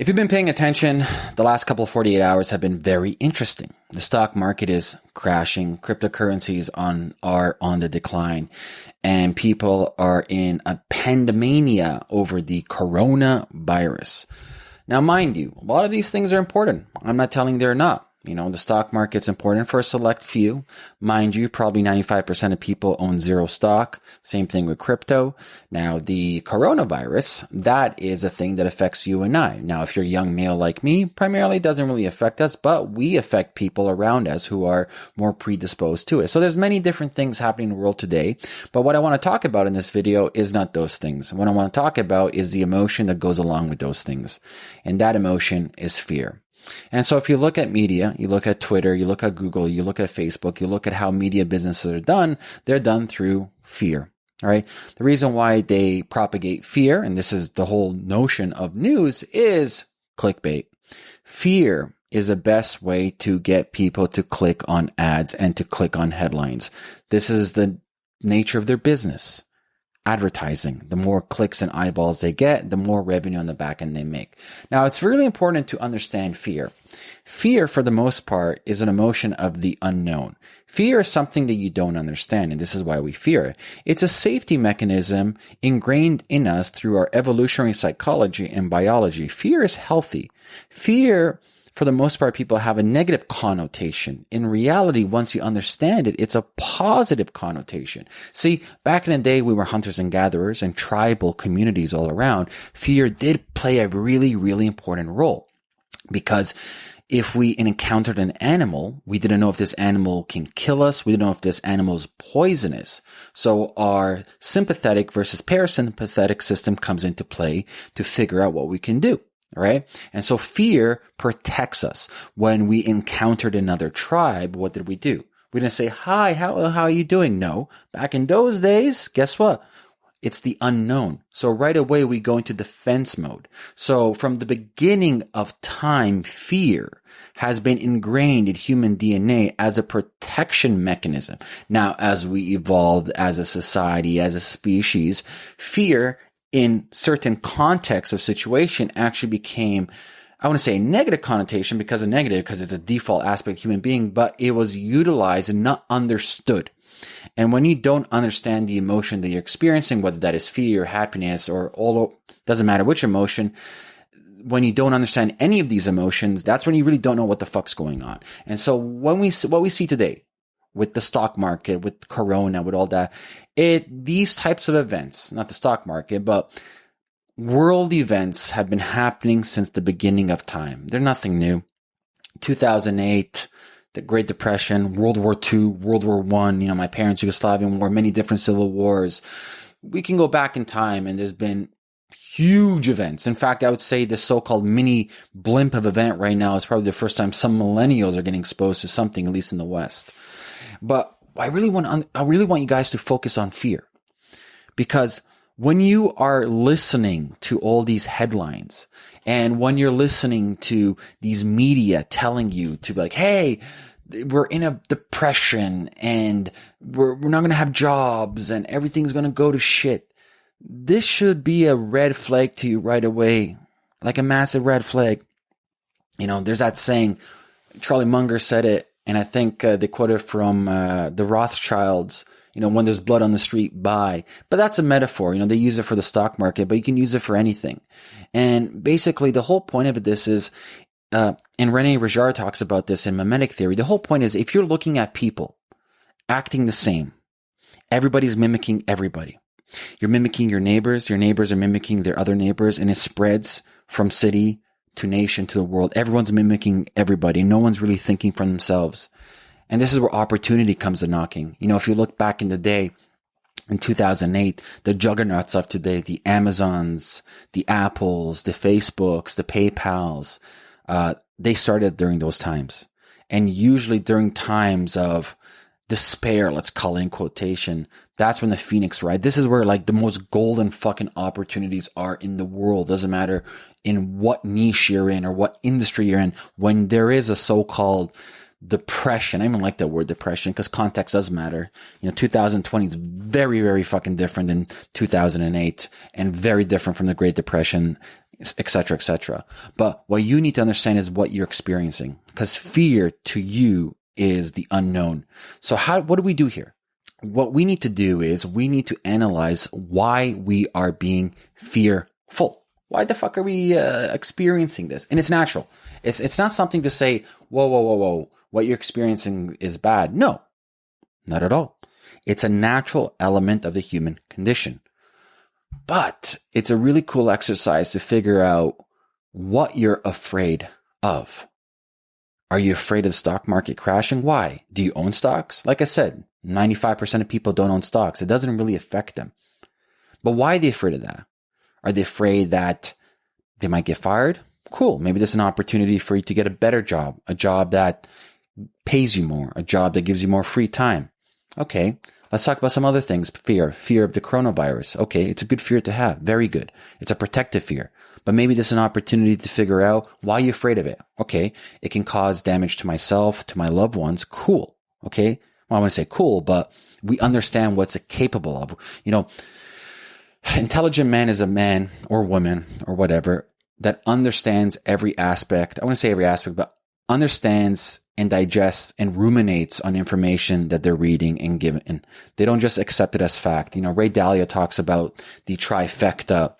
If you've been paying attention, the last couple of 48 hours have been very interesting. The stock market is crashing, cryptocurrencies on are on the decline, and people are in a pandemania over the coronavirus. Now, mind you, a lot of these things are important. I'm not telling they're not. You know, the stock market's important for a select few. Mind you, probably 95% of people own zero stock. Same thing with crypto. Now, the coronavirus, that is a thing that affects you and I. Now, if you're a young male like me, primarily doesn't really affect us, but we affect people around us who are more predisposed to it. So there's many different things happening in the world today. But what I want to talk about in this video is not those things. What I want to talk about is the emotion that goes along with those things. And that emotion is fear. And so if you look at media, you look at Twitter, you look at Google, you look at Facebook, you look at how media businesses are done, they're done through fear. All right. The reason why they propagate fear, and this is the whole notion of news, is clickbait. Fear is the best way to get people to click on ads and to click on headlines. This is the nature of their business advertising. The more clicks and eyeballs they get, the more revenue on the back end they make. Now, it's really important to understand fear. Fear, for the most part, is an emotion of the unknown. Fear is something that you don't understand, and this is why we fear it. It's a safety mechanism ingrained in us through our evolutionary psychology and biology. Fear is healthy. Fear for the most part, people have a negative connotation. In reality, once you understand it, it's a positive connotation. See, back in the day, we were hunters and gatherers and tribal communities all around. Fear did play a really, really important role because if we encountered an animal, we didn't know if this animal can kill us. We didn't know if this animal is poisonous. So our sympathetic versus parasympathetic system comes into play to figure out what we can do right? And so fear protects us. When we encountered another tribe, what did we do? We didn't say, hi, how, how are you doing? No. Back in those days, guess what? It's the unknown. So right away we go into defense mode. So from the beginning of time, fear has been ingrained in human DNA as a protection mechanism. Now, as we evolved as a society, as a species, fear in certain contexts of situation actually became I want to say negative connotation because of negative because it's a default aspect of human being, but it was utilized and not understood. And when you don't understand the emotion that you're experiencing, whether that is fear or happiness or all, doesn't matter which emotion, when you don't understand any of these emotions, that's when you really don't know what the fuck's going on. And so when we, what we see today, with the stock market, with Corona, with all that. It, these types of events, not the stock market, but world events have been happening since the beginning of time. They're nothing new. 2008, the Great Depression, World War II, World War One, you know, my parents' Yugoslavian war, many different civil wars. We can go back in time and there's been huge events. In fact, I would say the so-called mini blimp of event right now is probably the first time some millennials are getting exposed to something, at least in the West. But I really want, I really want you guys to focus on fear because when you are listening to all these headlines and when you're listening to these media telling you to be like, Hey, we're in a depression and we're, we're not going to have jobs and everything's going to go to shit. This should be a red flag to you right away, like a massive red flag. You know, there's that saying, Charlie Munger said it, and I think uh, they quoted from uh, the Rothschilds. You know, when there's blood on the street, buy. But that's a metaphor. You know, they use it for the stock market, but you can use it for anything. And basically, the whole point of this is, uh, and Rene Girard talks about this in mimetic theory. The whole point is, if you're looking at people acting the same, everybody's mimicking everybody. You're mimicking your neighbors. Your neighbors are mimicking their other neighbors, and it spreads from city to nation to the world. Everyone's mimicking everybody. No one's really thinking for themselves. And this is where opportunity comes to knocking. You know, if you look back in the day, in 2008, the juggernauts of today, the Amazons, the Apples, the Facebooks, the PayPals, uh, they started during those times. And usually during times of despair, let's call it in quotation, that's when the phoenix right this is where like the most golden fucking opportunities are in the world doesn't matter in what niche you're in or what industry you're in when there is a so-called depression i even like that word depression because context does matter you know 2020 is very very fucking different than 2008 and very different from the great depression etc., etc. But what you need to understand is what you're experiencing because fear to you is the unknown. So how, what do we do here? What we need to do is we need to analyze why we are being fearful. Why the fuck are we uh, experiencing this? And it's natural. It's, it's not something to say, whoa, whoa, whoa, whoa, what you're experiencing is bad. No, not at all. It's a natural element of the human condition. But it's a really cool exercise to figure out what you're afraid of. Are you afraid of the stock market crashing? Why? Do you own stocks? Like I said, 95% of people don't own stocks. It doesn't really affect them. But why are they afraid of that? Are they afraid that they might get fired? Cool. Maybe there's an opportunity for you to get a better job, a job that pays you more, a job that gives you more free time. Okay. Let's talk about some other things. Fear, fear of the coronavirus. Okay. It's a good fear to have. Very good. It's a protective fear, but maybe there's an opportunity to figure out why you're afraid of it. Okay. It can cause damage to myself, to my loved ones. Cool. Okay. Well, I want to say cool, but we understand what's capable of. You know, intelligent man is a man or woman or whatever that understands every aspect. I want to say every aspect, but understands and digests and ruminates on information that they're reading and given. They don't just accept it as fact. You know, Ray Dalio talks about the trifecta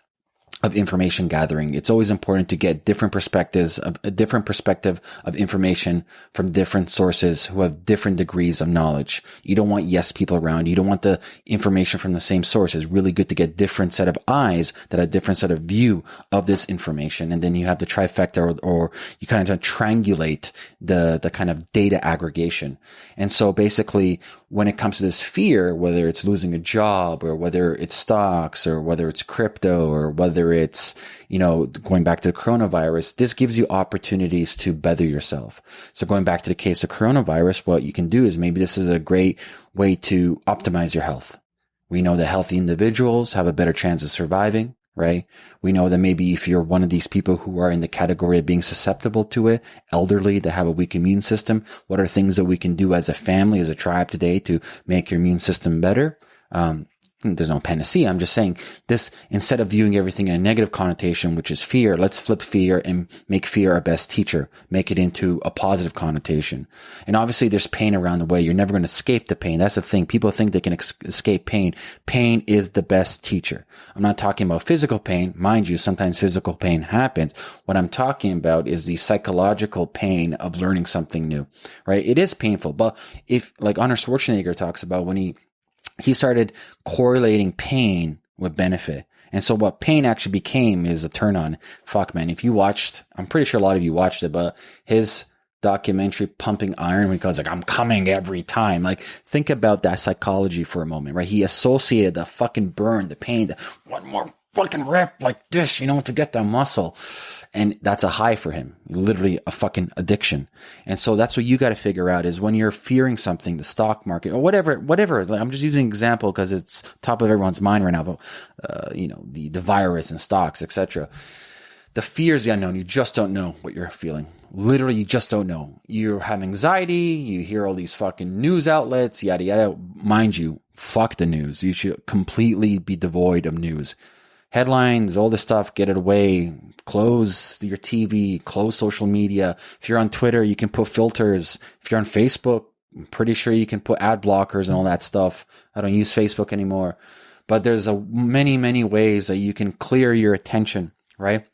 of information gathering. It's always important to get different perspectives of a different perspective of information from different sources who have different degrees of knowledge. You don't want yes people around. You don't want the information from the same source. It's really good to get different set of eyes that have different set of view of this information. And then you have the trifecta or, or you kind of triangulate the, the kind of data aggregation. And so basically when it comes to this fear, whether it's losing a job or whether it's stocks or whether it's crypto or whether it's, you know, going back to the coronavirus, this gives you opportunities to better yourself. So going back to the case of coronavirus, what you can do is maybe this is a great way to optimize your health. We know that healthy individuals have a better chance of surviving right? We know that maybe if you're one of these people who are in the category of being susceptible to it, elderly, that have a weak immune system, what are things that we can do as a family, as a tribe today to make your immune system better? Um, there's no panacea. I'm just saying this, instead of viewing everything in a negative connotation, which is fear, let's flip fear and make fear our best teacher, make it into a positive connotation. And obviously there's pain around the way. You're never going to escape the pain. That's the thing. People think they can ex- escape pain. Pain is the best teacher. I'm not talking about physical pain. Mind you, sometimes physical pain happens. What I'm talking about is the psychological pain of learning something new, right? It is painful, but if like Arnold Schwarzenegger talks about when he he started correlating pain with benefit. And so what pain actually became is a turn on. Fuck, man. If you watched, I'm pretty sure a lot of you watched it, but his documentary Pumping Iron, because like, I'm coming every time. Like, think about that psychology for a moment, right? He associated the fucking burn, the pain, the one more fucking rep like this, you know, to get the muscle. And that's a high for him, literally a fucking addiction. And so that's what you got to figure out is when you're fearing something, the stock market or whatever, whatever. I'm just using an example because it's top of everyone's mind right now, but, uh, you know, the, the virus and stocks, etc. The fear is the unknown. You just don't know what you're feeling. Literally, you just don't know. You have anxiety. You hear all these fucking news outlets, yada, yada. Mind you, fuck the news. You should completely be devoid of news headlines, all this stuff, get it away. Close your TV, close social media. If you're on Twitter, you can put filters. If you're on Facebook, I'm pretty sure you can put ad blockers and all that stuff. I don't use Facebook anymore, but there's a many, many ways that you can clear your attention, right?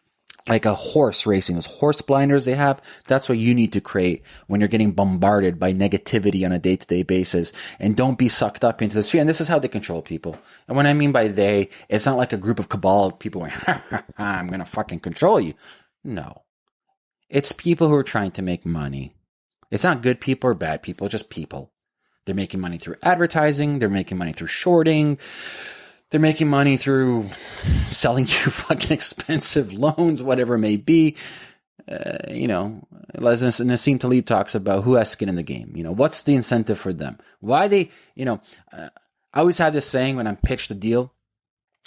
Like a horse racing, those horse blinders they have. That's what you need to create when you're getting bombarded by negativity on a day to day basis. And don't be sucked up into this fear. And this is how they control people. And when I mean by they, it's not like a group of cabal people going, I'm going to fucking control you. No. It's people who are trying to make money. It's not good people or bad people, just people. They're making money through advertising. They're making money through shorting they're making money through selling you fucking expensive loans, whatever it may be. Uh, you know, as Nassim Taleb talks about who has skin in the game. You know, what's the incentive for them? Why they, you know, uh, I always have this saying when I'm pitched a deal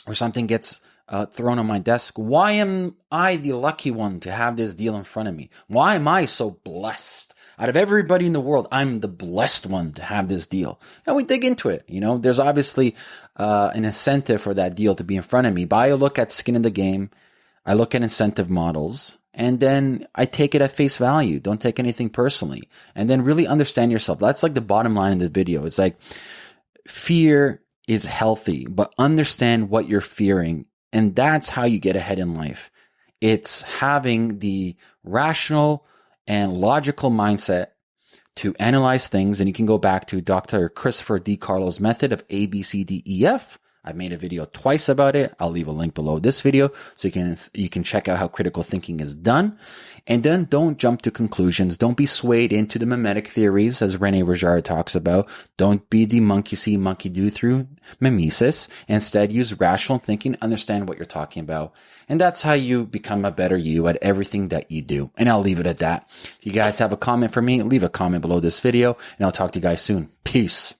or something gets uh, thrown on my desk. Why am I the lucky one to have this deal in front of me? Why am I so blessed? Out of everybody in the world, I'm the blessed one to have this deal. And we dig into it. You know, there's obviously uh, an incentive for that deal to be in front of me. But I look at skin in the game. I look at incentive models and then I take it at face value. Don't take anything personally. And then really understand yourself. That's like the bottom line of the video. It's like fear is healthy, but understand what you're fearing. And that's how you get ahead in life. It's having the rational and logical mindset to analyze things. And you can go back to Dr. Christopher DiCarlo's method of A, B, C, D, E, F. I've made a video twice about it. I'll leave a link below this video so you can you can check out how critical thinking is done. And then don't jump to conclusions. Don't be swayed into the mimetic theories as Rene Girard talks about. Don't be the monkey see, monkey do through mimesis. Instead, use rational thinking, understand what you're talking about. And that's how you become a better you at everything that you do. And I'll leave it at that. If you guys have a comment for me, leave a comment below this video and I'll talk to you guys soon. Peace.